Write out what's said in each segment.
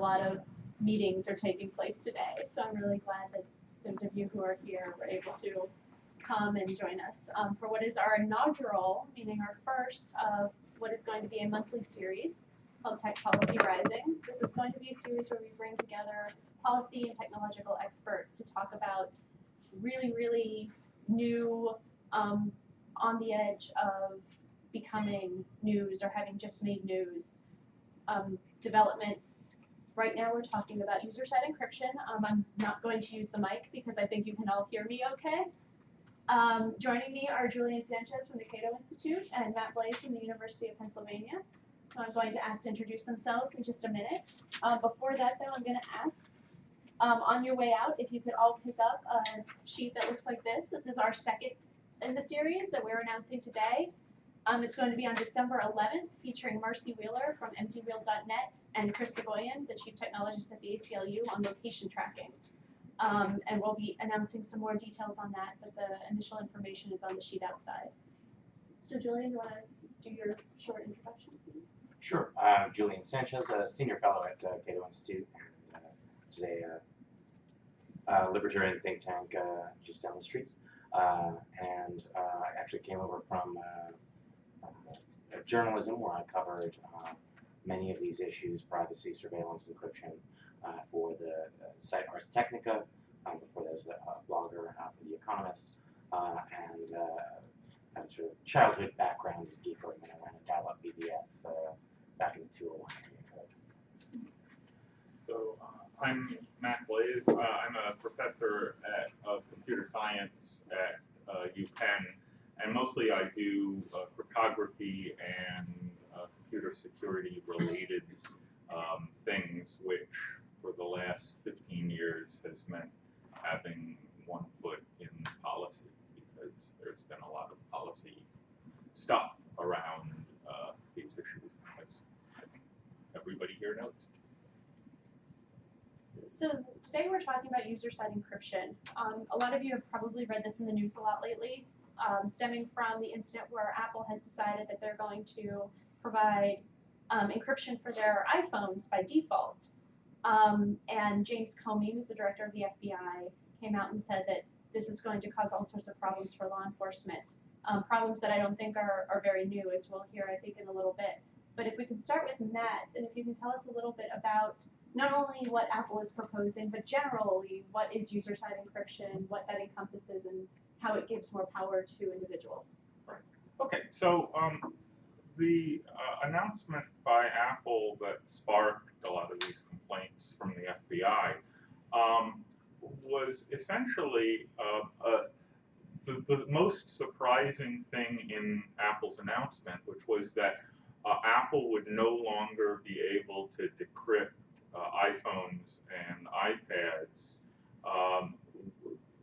a lot of meetings are taking place today. So I'm really glad that those of you who are here were able to come and join us um, for what is our inaugural, meaning our first of what is going to be a monthly series called Tech Policy Rising. This is going to be a series where we bring together policy and technological experts to talk about really, really new, um, on the edge of becoming news or having just made news um, developments. Right now, we're talking about user-side encryption. Um, I'm not going to use the mic because I think you can all hear me okay. Um, joining me are Julian Sanchez from the Cato Institute and Matt Blaze from the University of Pennsylvania. I'm going to ask to introduce themselves in just a minute. Um, before that, though, I'm going to ask um, on your way out if you could all pick up a sheet that looks like this. This is our second in the series that we're announcing today. Um, it's going to be on December 11th, featuring Marcy Wheeler from emptywheel.net and Chris Soghoian, the chief technologist at the ACLU, on location tracking. Um, and we'll be announcing some more details on that, but the initial information is on the sheet outside. So Julian, you want to do your short introduction? Sure. I'm Julian Sanchez, a senior fellow at uh, Cato Institute, and, uh, which is a uh, uh, libertarian think tank uh, just down the street. Uh, and uh, I actually came over from uh, uh, journalism, where I covered uh, many of these issues: privacy, surveillance, encryption, uh, for the uh, site Ars Technica. Um, before I was a blogger uh, for The Economist, uh, and uh, sort of childhood background in geekery when I ran a dial-up BBS back in 201 area. So I'm Matt Blaze. I'm a professor at, of computer science at UPenn, and mostly I do uh, cryptography and uh, computer security related um, things, which for the last 15 years has meant having one foot in policy because there's been a lot of policy stuff around uh, these issues, as I think everybody here knows. So today we're talking about user-side encryption. Um, a lot of you have probably read this in the news a lot lately, um, stemming from the incident where Apple has decided that they're going to provide um, encryption for their iPhones by default. Um, and James Comey, who's the director of the FBI, came out and said that this is going to cause all sorts of problems for law enforcement. Um, problems that I don't think are, are very new, as we'll hear, I think, in a little bit. But if we can start with Matt, and if you can tell us a little bit about not only what Apple is proposing, but generally what is user-side encryption, what that encompasses, and how it gives more power to individuals. Okay, so um, the uh, announcement by Apple that sparked a lot of these complaints from the FBI um, was essentially uh, uh, the, the most surprising thing in Apple's announcement, which was that uh, Apple would no longer be able to decrypt uh, iPhones and iPads um,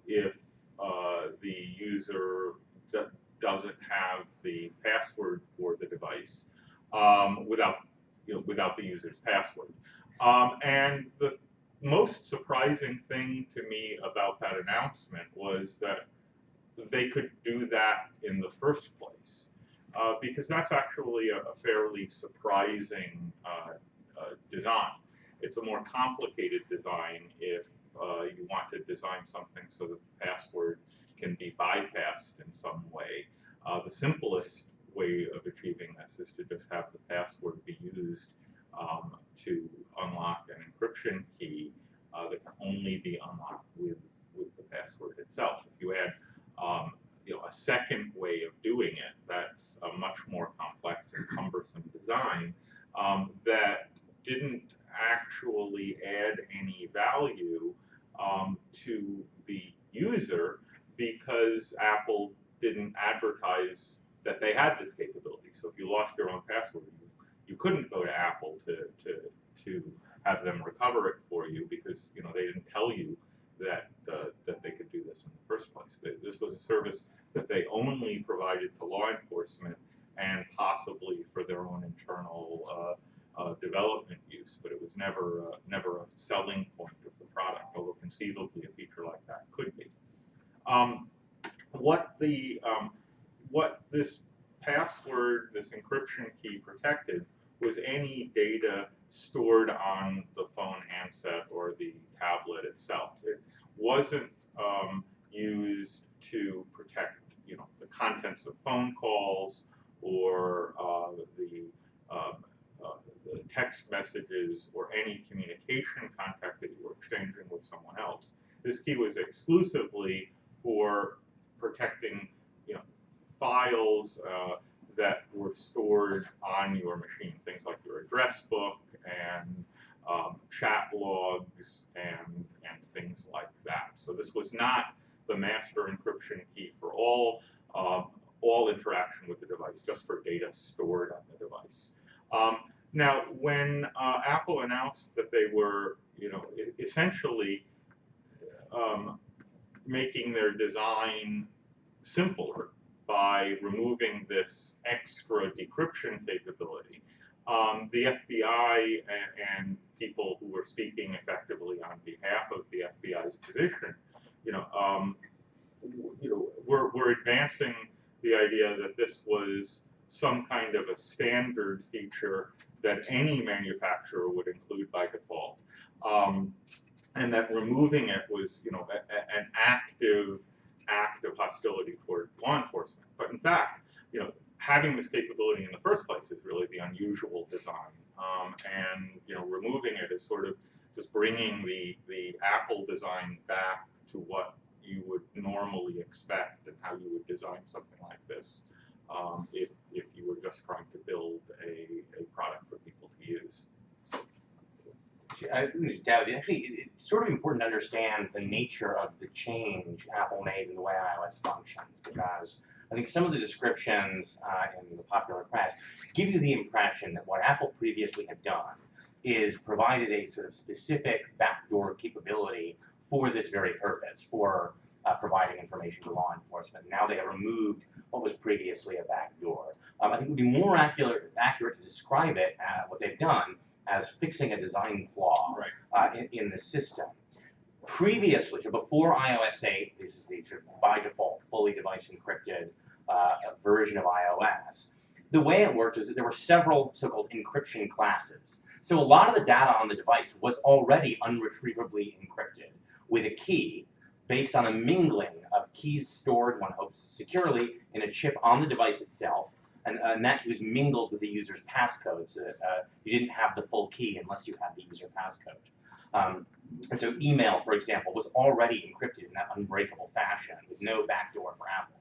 if uh, the user doesn't have the password for the device um, without you know, without the user's password. Um, and the most surprising thing to me about that announcement was that they could do that in the first place, uh, because that's actually a, a fairly surprising uh, uh, design. It's a more complicated design if uh, you want to design something so that the password can be bypassed in some way. Uh, the simplest way of achieving this is to just have the password be used um, to unlock an encryption key uh, that can only be unlocked with, with the password itself. If you add um, you know, a second way of doing it, that's a much more complex and cumbersome design um, that didn't actually add any value um, to the user because Apple didn't advertise that they had this capability. So if you lost your own password, you, you couldn't go to Apple to, to, to have them recover it for you because you know they didn't tell you that uh, that they could do this in the first place. They, this was a service that they only provided to law enforcement and possibly for their own internal uh, uh, development use, but it was never uh, never a selling point of the product, although conceivably a feature like that could be. Um, what the um, what this password, this encryption key protected, was any data stored on the phone handset or the tablet itself. It wasn't um, used to protect, you know, the contents of phone calls or uh, the, uh, uh, the text messages or any communication contact that you were exchanging with someone else. This key was exclusively for protecting, files uh, that were stored on your machine, things like your address book and um, chat logs and and things like that. So this was not the master encryption key for all um, all interaction with the device, just for data stored on the device. Um, now, when uh, Apple announced that they were, you know, essentially um, making their design simpler by removing this extra decryption capability, um, the FBI and, and people who were speaking effectively on behalf of the FBI's position, you know, um, you know, we're, we're advancing the idea that this was some kind of a standard feature that any manufacturer would include by default. Um, and that removing it was, you know, a, a- an active act of hostility toward law enforcement. But in fact, you know, having this capability in the first place is really the unusual design. Um, and you know, removing it is sort of just bringing the the Apple design back to what you would normally expect and how you would design something like this um, if if you were just trying to build a, a product for people to use. I David. Actually, it, it's sort of important to understand the nature of the change Apple made in the way iOS functions, because I think some of the descriptions uh, in the popular press give you the impression that what Apple previously had done is provided a sort of specific backdoor capability for this very purpose, for uh, providing information to law enforcement. Now they have removed what was previously a backdoor. Um, I think it would be more accurate, accurate to describe it, uh, what they've done, as fixing a design flaw Right. uh, in, in the system. Previously, so before iOS 8, this is the sort of by default fully device encrypted uh, version of iOS. The way it worked is that there were several so-called encryption classes. So a lot of the data on the device was already unretrievably encrypted with a key based on a mingling of keys stored, one hopes, securely in a chip on the device itself, and, and that was mingled with the user's passcode, so uh, you didn't have the full key unless you had the user passcode. Um, and so email, for example, was already encrypted in that unbreakable fashion with no backdoor for Apple.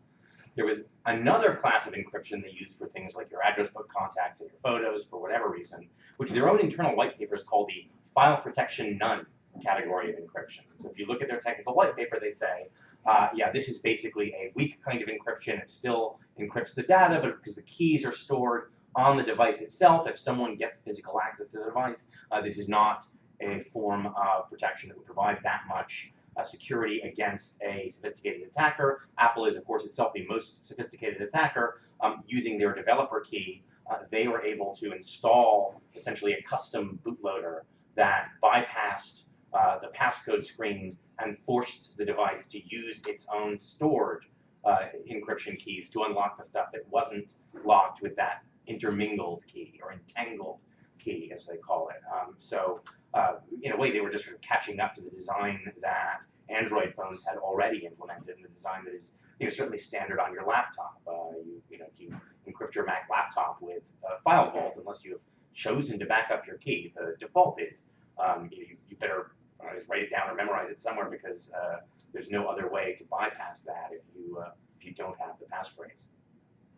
There was another class of encryption they used for things like your address book contacts and your photos for whatever reason, which their own internal white papers call the file protection none category of encryption. So if you look at their technical white paper, they say, uh, yeah, this is basically a weak kind of encryption. It still encrypts the data, but because the keys are stored on the device itself, if someone gets physical access to the device, uh, this is not a form of protection that would provide that much uh, security against a sophisticated attacker. Apple is, of course, itself the most sophisticated attacker. Um, using their developer key, uh, they were able to install essentially a custom bootloader that bypassed uh, the passcode screen and forced the device to use its own stored uh, encryption keys to unlock the stuff that wasn't locked with that intermingled key or entangled key, as they call it. Um, so, uh, in a way, they were just sort of catching up to the design that Android phones had already implemented, and the design that is, you know, certainly standard on your laptop. Uh, you, you know, if you encrypt your Mac laptop with uh, File Vault, unless you have chosen to back up your key, the default is um, you, you better uh, write it down or memorize it somewhere because uh, there's no other way to bypass that if you uh, if you don't have the passphrase.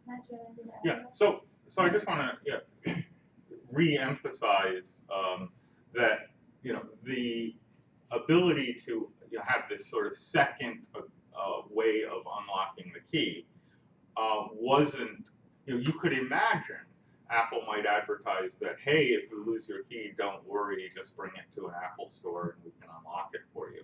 Imagine anything to add Yeah. So so I just want to yeah, re-emphasize um, that you know the ability to you know, have this sort of second uh, uh, way of unlocking the key uh, wasn't you know you could imagine Apple might advertise that hey if you lose your key don't worry just bring it to an Apple store and we can unlock it for you.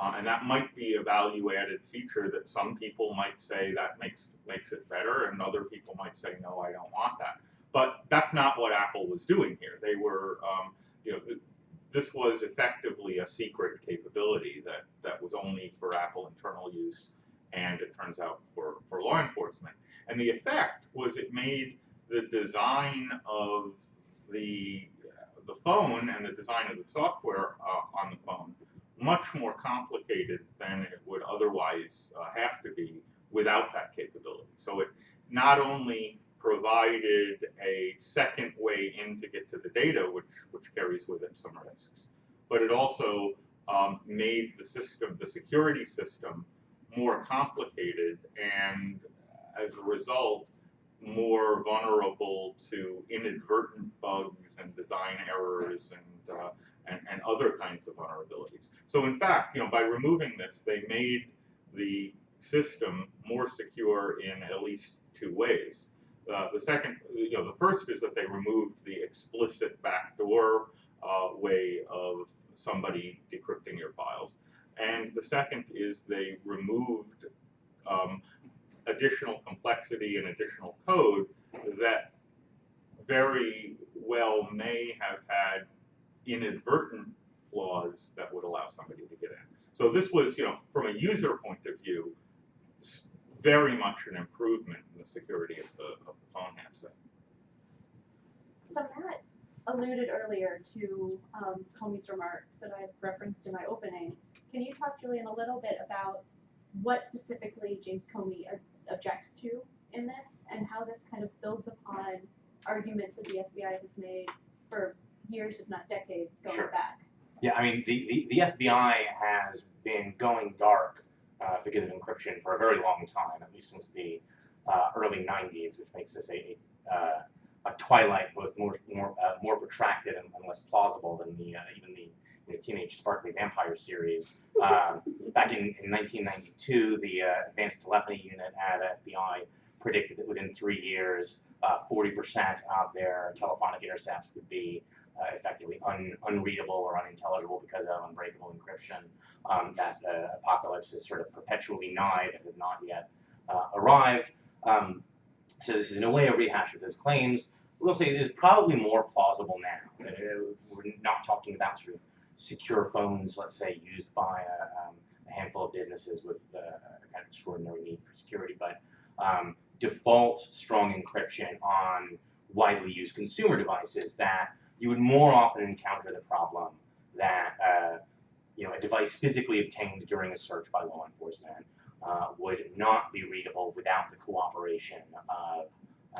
Um, and that might be a value-added feature that some people might say that makes makes it better, and other people might say no, I don't want that. But that's not what Apple was doing here. They were, um, you know, th- this was effectively a secret capability that that was only for Apple internal use, and it turns out for for law enforcement. And the effect was it made the design of the the phone and the design of the software uh, on the phone much more complicated than it would otherwise uh, have to be without that capability. So it not only provided a second way in to get to the data, which, which carries with it some risks, but it also um, made the system, the security system, more complicated and as a result, more vulnerable to inadvertent bugs and design errors and, uh, and, and other kinds of vulnerabilities. So in fact, you know, by removing this, they made the system more secure in at least two ways. Uh, the second, you know, the first is that they removed the explicit backdoor uh, way of somebody decrypting your files. And the second is they removed um, additional complexity and additional code that very well may have had inadvertent flaws that would allow somebody to get in. So this was, you know, from a user point of view, very much an improvement in the security of the, of the phone handset. So Matt alluded earlier to um, Comey's remarks that I referenced in my opening. Can you talk, Julian, a little bit about what specifically James Comey ob- objects to in this and how this kind of builds upon arguments that the FBI has made for years, if not decades, going Sure. back? Yeah, I mean, the, the, the FBI has been going dark uh, because of encryption for a very long time, at least since the uh, early 90s, which makes this a, uh, a twilight both more more uh, more protracted and, and less plausible than the uh, even the know, teenage sparkly vampire series. Um, back in, in 1992, the uh, Advanced Telephony Unit at FBI predicted that within three years, uh, 40% of their telephonic intercepts would be uh, effectively un, unreadable or unintelligible because of unbreakable encryption. Um, that uh, apocalypse is sort of perpetually nigh but has not yet uh, arrived. Um, so this is in a way a rehash of his claims. We'll say it is probably more plausible now. We're not talking about sort of secure phones, let's say, used by a, um, a handful of businesses with uh, a kind of extraordinary need for security, but um, default strong encryption on widely used consumer devices that you would more often encounter the problem that uh, you know a device physically obtained during a search by law enforcement uh, would not be readable without the cooperation of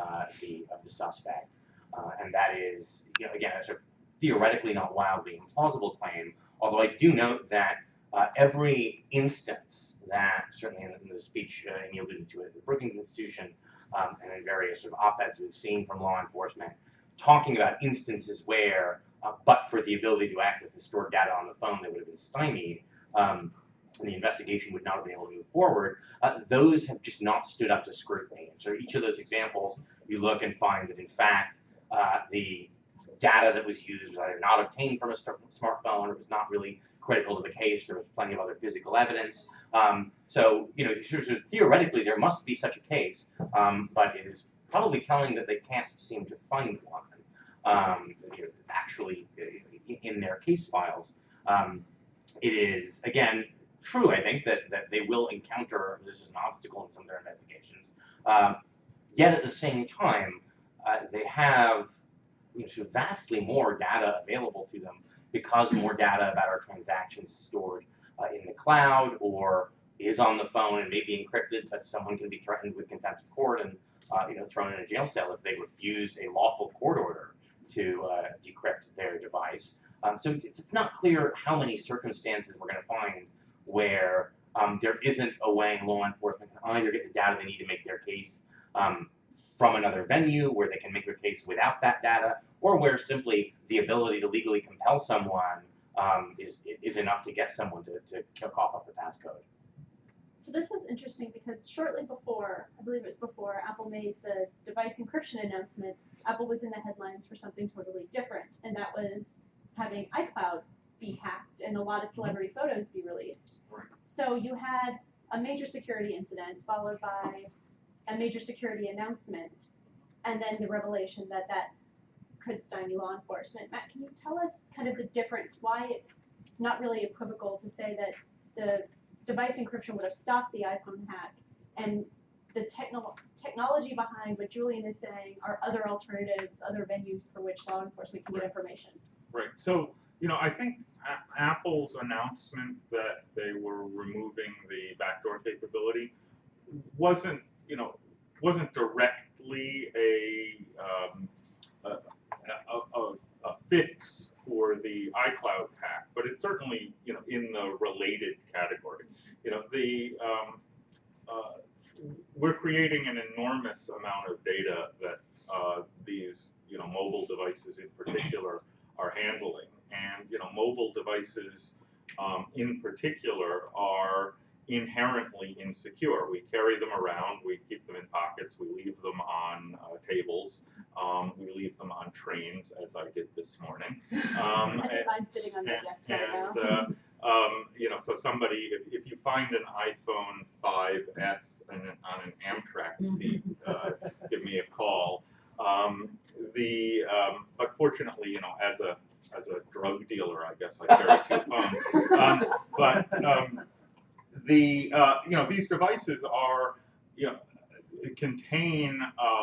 uh, the of the suspect, uh, and that is you know again a sort of theoretically not wildly implausible claim. Although I do note that uh, every instance that certainly in, in the speech uh, and alluded to it at the Brookings Institution um, and in various sort of op-eds we've seen from law enforcement talking about instances where, uh, but for the ability to access the stored data on the phone, they would have been stymied, um, and the investigation would not have been able to move forward. Uh, those have just not stood up to scrutiny. And so each of those examples, you look and find that in fact uh, the data that was used was either not obtained from a smartphone or was not really critical to the case. There was plenty of other physical evidence. Um, so, you know, theoretically, there must be such a case, um, but it is probably telling that they can't seem to find one um, you know, actually uh, in their case files. Um, it is, again, true, I think, that, that they will encounter this as an obstacle in some of their investigations. Um, yet at the same time, uh, they have you know, vastly more data available to them because more data about our transactions is stored uh, in the cloud or is on the phone and may be encrypted, but someone can be threatened with contempt of court and uh, you know thrown in a jail cell if they refuse a lawful court order to uh, decrypt their device. Um, so it's, it's not clear how many circumstances we're going to find where um, there isn't a way law enforcement can either get the data they need to make their case um, from another venue where they can make their case without that data, or where simply the ability to legally compel someone um, is, is enough to get someone to, to kick off the passcode. So this is interesting because shortly before, I believe it was before Apple made the device encryption announcement, Apple was in the headlines for something totally different, and that was having iCloud be hacked and a lot of celebrity photos be released. So you had a major security incident followed by a major security announcement, and then the revelation that that could stymie law enforcement. Matt, can you tell us kind of the difference, why it's not really equivocal to say that the device encryption would have stopped the iPhone hack, and the techno- technology behind what Julian is saying are other alternatives, other venues for which law enforcement can get Right. information. Right, so, you know, I think A- Apple's announcement that they were removing the backdoor capability wasn't, you know, wasn't directly a, um, a, a, a, a fix for the iCloud hack, but it's certainly, you know, in the related category. You know, the, um, uh, we're creating an enormous amount of data that, uh, these, you know, mobile devices in particular are handling. And, you know, mobile devices um, in particular are inherently insecure. We carry them around, we keep them in pockets, we leave them on uh, tables, um, we leave them on trains, as I did this morning. Um, I think mine's sitting on my desk right now. uh, um, you know, so somebody, if, if you find an iPhone 5S and an, on an Amtrak seat, uh, give me a call. Um, the, um, but fortunately, you know, as a, as a drug dealer, I guess I carry two phones. Um, but, um, the, uh, you know, these devices are, you know, contain, uh,